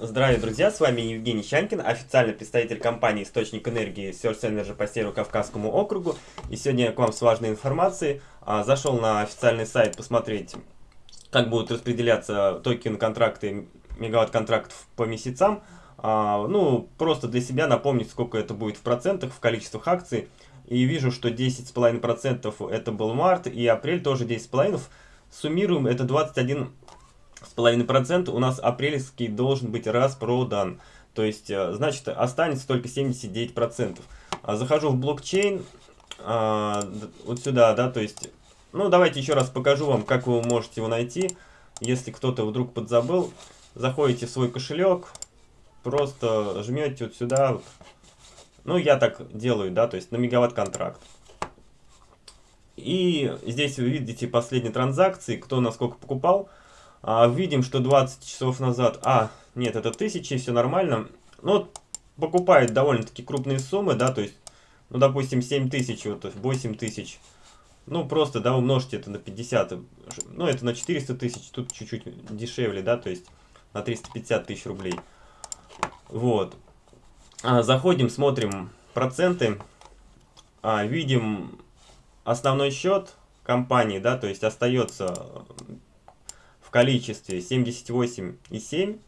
Здравия, друзья, с вами Евгений Щанкин, официальный представитель компании «Источник энергии» Source Energy по Северо-Кавказскому округу. И сегодня я к вам с важной информацией. А, зашел на официальный сайт посмотреть, как будут распределяться токен-контракты, мегаватт-контрактов по месяцам. А, ну, просто для себя напомнить, сколько это будет в процентах, в количествах акций. И вижу, что 10,5% это был март, и апрель тоже 10,5%. Суммируем, это 21 с половиной процента у нас апрельский должен быть распродан. То есть, э, значит, останется только 79%. А захожу в блокчейн, а, вот сюда, да, то есть, ну, давайте еще раз покажу вам, как вы можете его найти. Если кто-то вдруг подзабыл, заходите в свой кошелек, просто жмете вот сюда, вот. ну, я так делаю, да, то есть на мегаватт-контракт. И здесь вы видите последние транзакции, кто насколько покупал. А, видим, что 20 часов назад... А, нет, это 1000, все нормально. Ну, покупает довольно-таки крупные суммы, да, то есть, ну, допустим, 7000, вот, 8000. Ну, просто, да, умножьте это на 50. Ну, это на 400 тысяч, тут чуть-чуть дешевле, да, то есть, на 350 тысяч рублей. Вот. А, заходим, смотрим проценты. А, видим основной счет компании, да, то есть остается в количестве 78,7,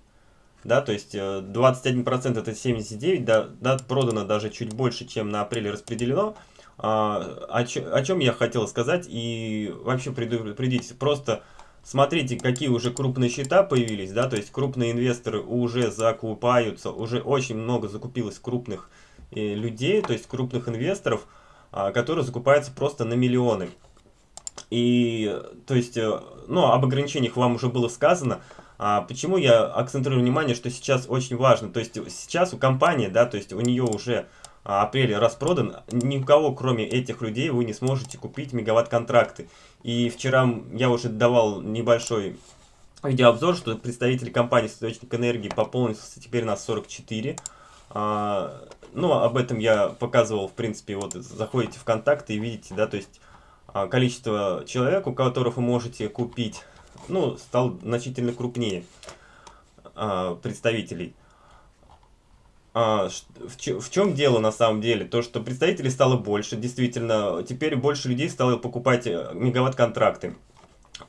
да, то есть 21% э, это 79, да, да, продано даже чуть больше, чем на апреле распределено. А, о, о чем я хотел сказать и вообще предупредить, просто смотрите, какие уже крупные счета появились, да, то есть крупные инвесторы уже закупаются, уже очень много закупилось крупных э, людей, то есть крупных инвесторов, а, которые закупаются просто на миллионы. И, то есть, э, ну, об ограничениях вам уже было сказано. А почему я акцентрирую внимание, что сейчас очень важно? То есть, сейчас у компании, да, то есть, у нее уже а, апреле распродан, ни у кого, кроме этих людей, вы не сможете купить мегаватт-контракты. И вчера я уже давал небольшой видеообзор, что представители компании «Источник энергии» пополнился теперь на 44. А, ну, об этом я показывал, в принципе, вот заходите в контакты и видите, да, то есть количество человек, у которых вы можете купить, ну, стал значительно крупнее а, представителей. А, в, в чем дело на самом деле? То, что представителей стало больше, действительно, теперь больше людей стало покупать э, мегаватт-контракты.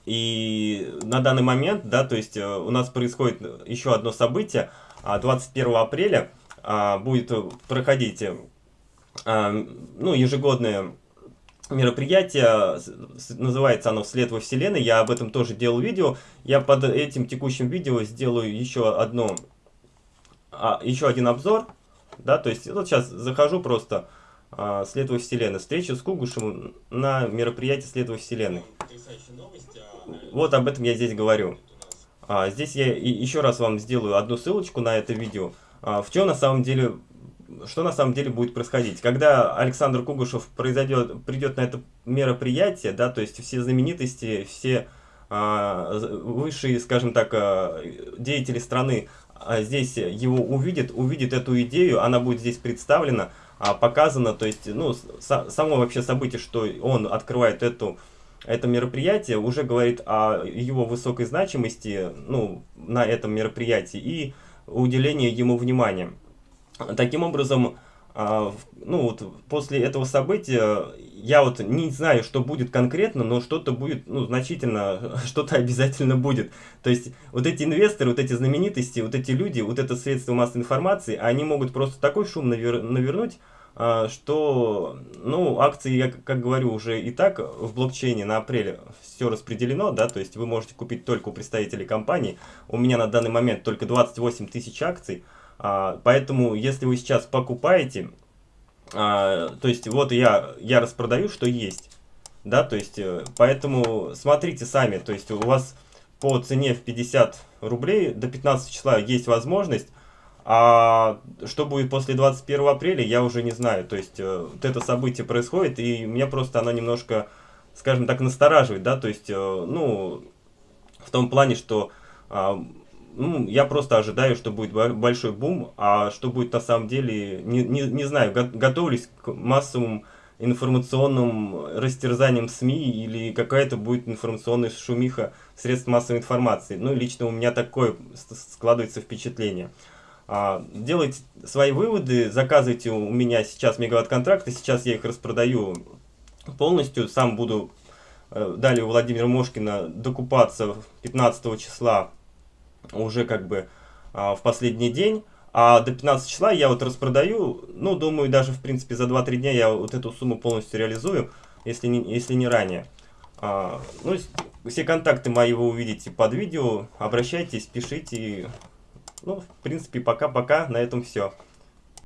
И на данный момент, да, то есть э, у нас происходит еще одно событие, 21 апреля будет проходить, ну, ежегодное мероприятие, называется оно «Вслед во Вселенной», я об этом тоже делал видео, я под этим текущим видео сделаю еще одно, а, еще один обзор, да, то есть вот сейчас захожу просто а, «След во Вселенной», встреча с Кугушем на мероприятии «След во Вселенной». Вот об этом я здесь говорю. А, здесь я еще раз вам сделаю одну ссылочку на это видео. А, в чем на самом деле что на самом деле будет происходить. Когда Александр Кугушев произойдет, придет на это мероприятие, да, то есть все знаменитости, все а, высшие, скажем так, а, деятели страны а, здесь его увидят, увидят эту идею, она будет здесь представлена, показана, то есть, ну, само вообще событие, что он открывает эту это мероприятие уже говорит о его высокой значимости ну, на этом мероприятии и уделении ему внимания. Таким образом, а, ну вот после этого события я вот не знаю, что будет конкретно, но что-то будет, ну, значительно, что-то обязательно будет. То есть вот эти инвесторы, вот эти знаменитости, вот эти люди, вот это средство массовой информации, они могут просто такой шум навер навернуть, а, что, ну, акции, я как говорю, уже и так в блокчейне на апреле все распределено, да, то есть вы можете купить только у представителей компании. У меня на данный момент только 28 тысяч акций, поэтому, если вы сейчас покупаете, а, то есть вот я, я распродаю, что есть. Да, то есть, э, поэтому смотрите сами, то есть у вас по цене в 50 рублей до 15 числа есть возможность, а что будет после 21 апреля, я уже не знаю. То есть, э, вот это событие происходит, и меня просто оно немножко, скажем так, настораживает, да, то есть, э, ну, в том плане, что а, ну, я просто ожидаю, что будет большой бум, а что будет на самом деле, не, не, не знаю, готовлюсь к массовым информационным растерзанием СМИ или какая-то будет информационная шумиха средств массовой информации. Ну, лично у меня такое складывается впечатление. А, делайте свои выводы, заказывайте у меня сейчас мегаватт-контракты, сейчас я их распродаю полностью, сам буду э, далее у Владимира Мошкина докупаться 15 числа уже как бы а, в последний день. А до 15 числа я вот распродаю, ну, думаю, даже, в принципе, за 2-3 дня я вот эту сумму полностью реализую, если не, если не ранее. А, ну, все контакты мои вы увидите под видео, обращайтесь, пишите. Ну, в принципе, пока-пока, на этом все.